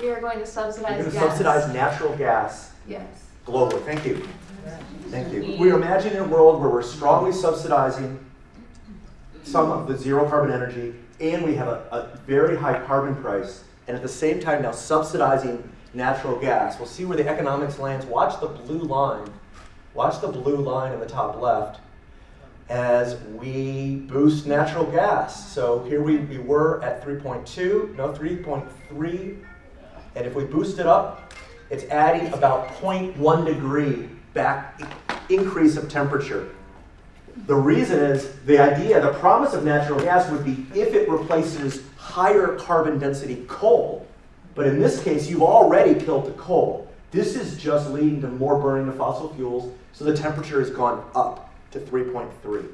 We are going to You're subsidize going to gas. subsidize natural gas Yes. globally. Thank you. Thank you. We're imagining a world where we're strongly subsidizing some of the zero carbon energy, and we have a, a very high carbon price, and at the same time now subsidizing natural gas. We'll see where the economics lands. Watch the blue line. Watch the blue line in the top left as we boost natural gas. So here we, we were at 3.2, no, 3.3. And if we boost it up, it's adding about 0.1 degree back increase of temperature. The reason is the idea, the promise of natural gas would be if it replaces higher carbon density coal. But in this case, you've already killed the coal. This is just leading to more burning of fossil fuels, so the temperature has gone up to 3.3.